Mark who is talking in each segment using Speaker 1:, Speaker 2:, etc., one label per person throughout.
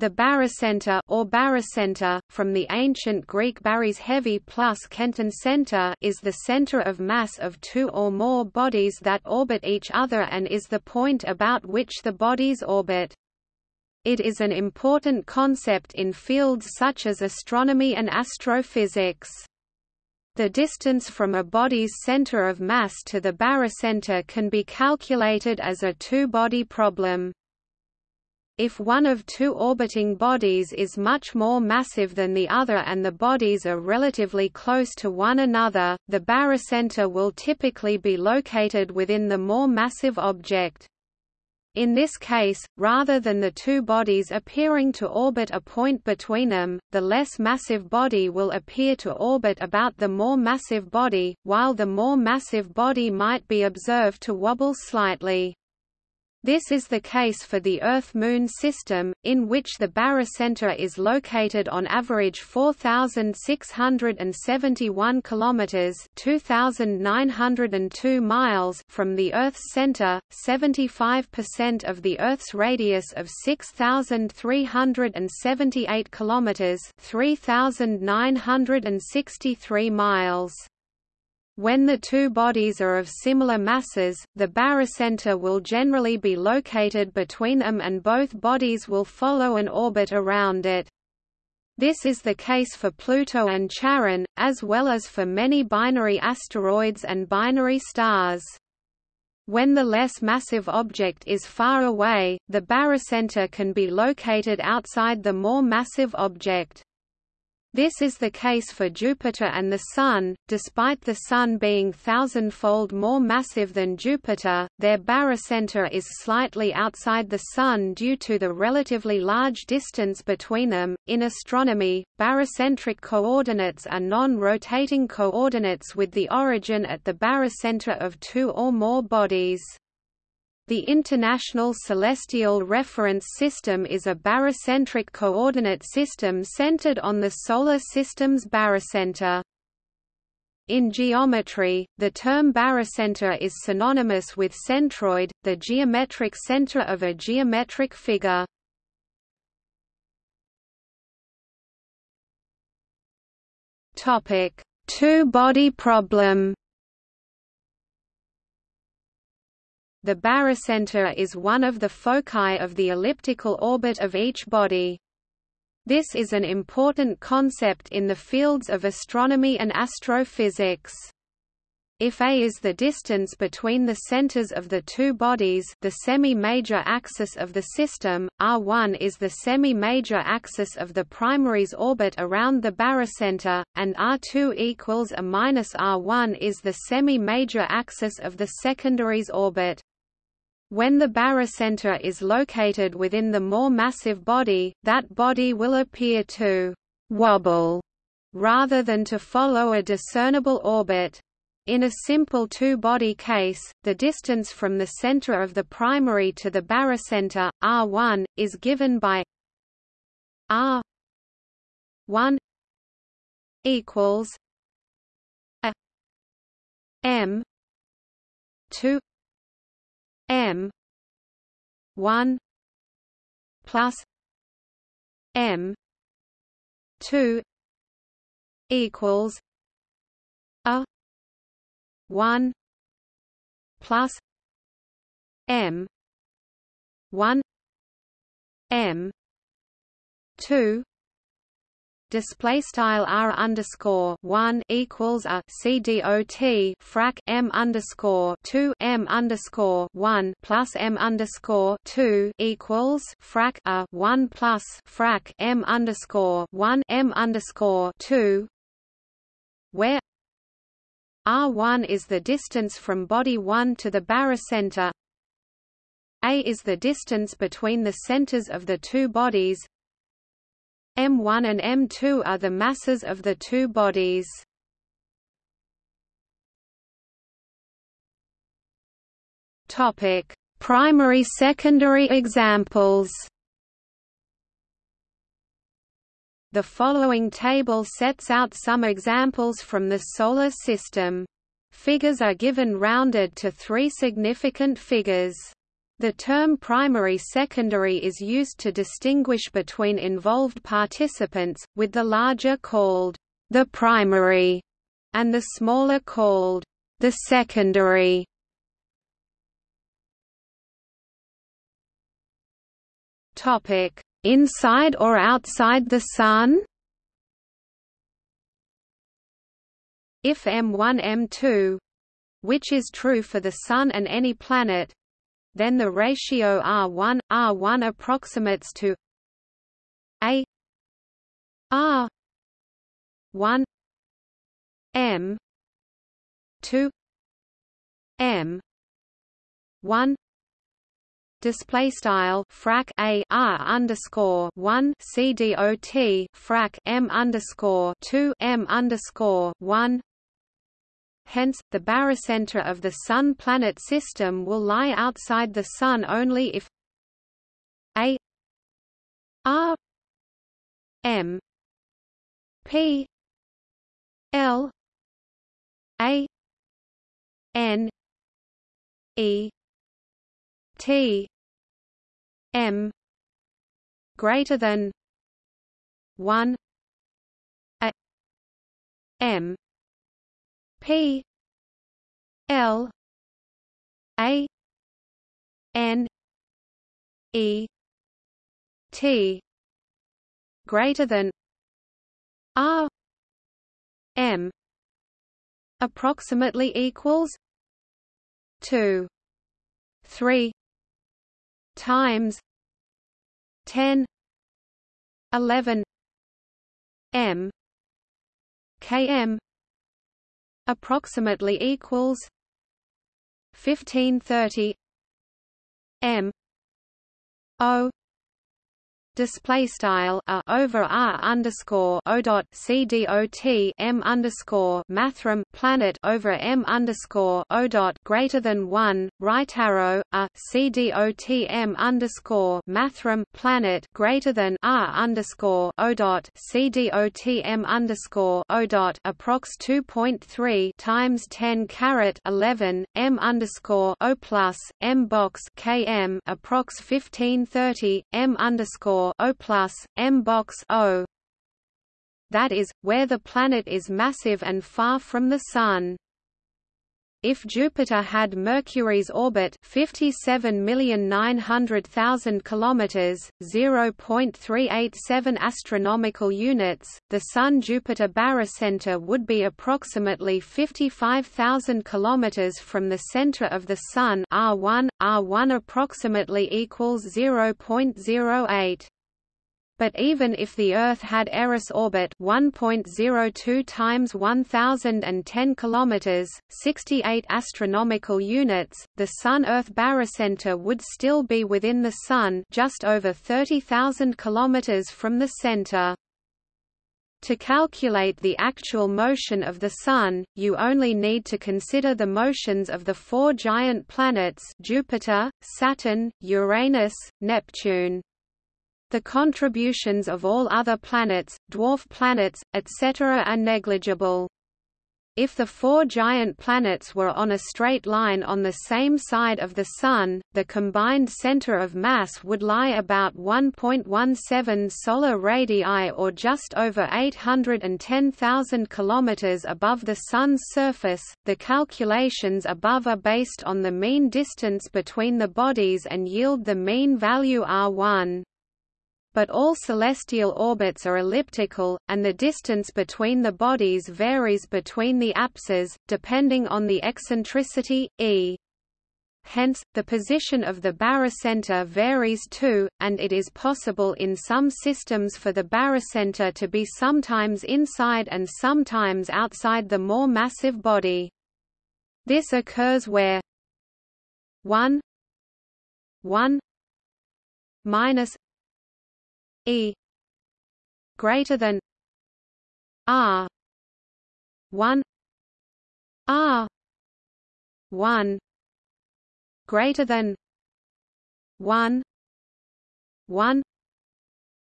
Speaker 1: The barycenter or barycenter, from the ancient Greek baris heavy plus kentron center is the center of mass of two or more bodies that orbit each other and is the point about which the bodies orbit. It is an important concept in fields such as astronomy and astrophysics. The distance from a body's center of mass to the barycenter can be calculated as a two-body problem. If one of two orbiting bodies is much more massive than the other and the bodies are relatively close to one another, the barycenter will typically be located within the more massive object. In this case, rather than the two bodies appearing to orbit a point between them, the less massive body will appear to orbit about the more massive body, while the more massive body might be observed to wobble slightly. This is the case for the Earth-Moon system, in which the barycenter is located on average 4,671 kilometers (2,902 miles) from the Earth's center, 75% of the Earth's radius of 6,378 kilometers (3,963 miles). When the two bodies are of similar masses, the barycenter will generally be located between them and both bodies will follow an orbit around it. This is the case for Pluto and Charon, as well as for many binary asteroids and binary stars. When the less massive object is far away, the barycenter can be located outside the more massive object. This is the case for Jupiter and the Sun. Despite the Sun being thousandfold more massive than Jupiter, their barycenter is slightly outside the Sun due to the relatively large distance between them. In astronomy, barycentric coordinates are non-rotating coordinates with the origin at the barycenter of two or more bodies. The International Celestial Reference System is a barycentric coordinate system centered on the Solar System's barycenter. In geometry, the term barycenter is synonymous with centroid, the geometric center of a geometric figure. Two-body problem The barycenter is one of the foci of the elliptical orbit of each body. This is an important concept in the fields of astronomy and astrophysics. If a is the distance between the centers of the two bodies the semi-major axis of the system, r1 is the semi-major axis of the primary's orbit around the barycenter, and r2 equals a minus r1 is the semi-major axis of the secondary's orbit. When the barycenter is located within the more massive body, that body will appear to «wobble» rather than to follow a discernible orbit. In a simple two-body case, the distance from the center of the primary to the barycenter, r1, is given by r1 equals a m 2 M one plus M two equals a one plus M one M two display style r underscore one equals a c dot frac m underscore two m underscore one plus m underscore two equals frac a one plus frac m underscore one m underscore two where r1 is the distance from body 1 to the barycenter a is the distance between the centers of the two bodies M1 and M2 are the masses of the two bodies. Topic: Primary secondary examples. The following table sets out some examples from the Solar System. Figures are given rounded to three significant figures. The term primary-secondary is used to distinguish between involved participants, with the larger called the primary and the smaller called the secondary. Topic: Inside or outside the Sun? If M1 M2 which is true for the Sun and any planet then the ratio R1 R1 approximates to A R 1 M 2 M 1 display style frac a r underscore one c d o t frac m underscore two m underscore one. Hence, the barycenter of the Sun-planet system will lie outside the Sun only if a r m p l a n e T M greater than one A M P L A N E T greater than R M approximately equals two three times 10 11 m km approximately equals 1530 m o display style a over r underscore o dot c d o t m underscore mathrm planet over m underscore o dot greater than one right arrow a c d o t m underscore mathrm planet greater than r underscore o dot c d o t m underscore o dot approx two point three times ten caret eleven m underscore o plus m box km approx fifteen thirty m underscore O plus, M box O. That is, where the planet is massive and far from the Sun. If Jupiter had Mercury's orbit 57,900,000 kilometers, 0.387 astronomical units, the Sun-Jupiter barycenter would be approximately 55,000 kilometers from the center of the Sun. R1 R1 approximately equals 0.08 but even if the Earth had Eris orbit 1.02 times 1010 kilometers, 68 astronomical units, the Sun-Earth barycenter would still be within the Sun, just over 30,000 kilometers from the center. To calculate the actual motion of the Sun, you only need to consider the motions of the four giant planets Jupiter, Saturn, Uranus, Neptune. The contributions of all other planets, dwarf planets, etc. are negligible. If the four giant planets were on a straight line on the same side of the Sun, the combined center of mass would lie about 1.17 solar radii or just over 810,000 kilometers above the Sun's surface. The calculations above are based on the mean distance between the bodies and yield the mean value R1 but all celestial orbits are elliptical, and the distance between the bodies varies between the apses, depending on the eccentricity, e. Hence, the position of the barycenter varies too, and it is possible in some systems for the barycenter to be sometimes inside and sometimes outside the more massive body. This occurs where 1 1 minus E greater than R one R one greater than one one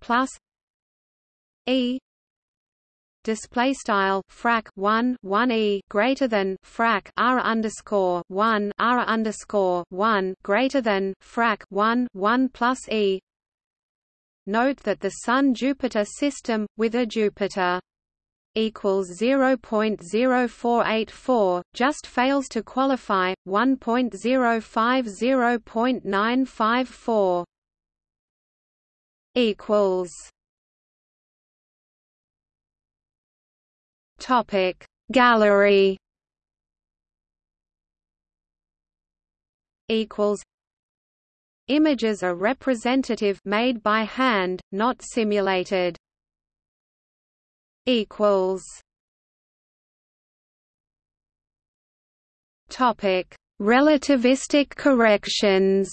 Speaker 1: plus E display style frac 1 1 e greater than frac r underscore 1 r underscore 1 greater than frac 1 1 plus e note that the sun jupiter system with a jupiter equals 0.0484 just fails to qualify 1.050.954 equals topic gallery equals images are representative made by hand not simulated. Equals. Topic. Relativistic corrections.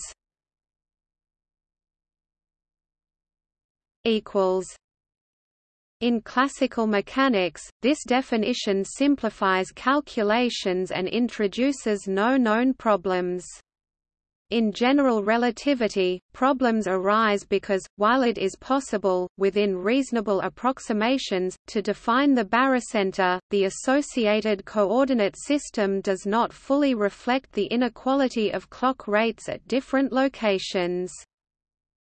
Speaker 1: Equals. In classical mechanics, this definition simplifies calculations and introduces no known problems. In general relativity, problems arise because, while it is possible, within reasonable approximations, to define the barycenter, the associated coordinate system does not fully reflect the inequality of clock rates at different locations.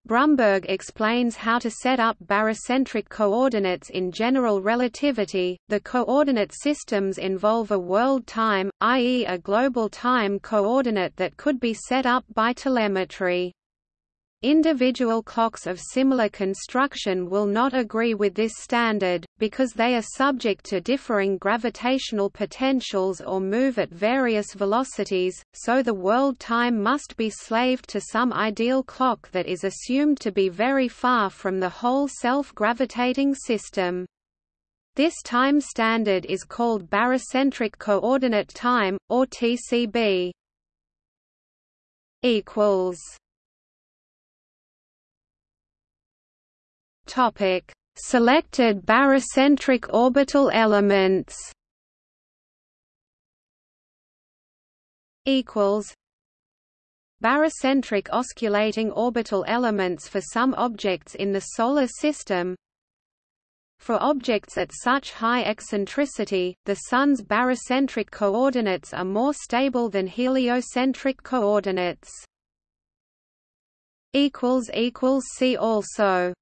Speaker 1: Brumberg explains how to set up barycentric coordinates in general relativity. The coordinate systems involve a world time, i.e., a global time coordinate that could be set up by telemetry. Individual clocks of similar construction will not agree with this standard, because they are subject to differing gravitational potentials or move at various velocities, so the world time must be slaved to some ideal clock that is assumed to be very far from the whole self-gravitating system. This time standard is called barycentric coordinate time, or TCB. equals Topic: Selected barycentric orbital elements. Equals. Barycentric osculating orbital elements for some objects in the Solar System For objects at such high eccentricity, the Sun's barycentric coordinates are more stable than heliocentric coordinates. See also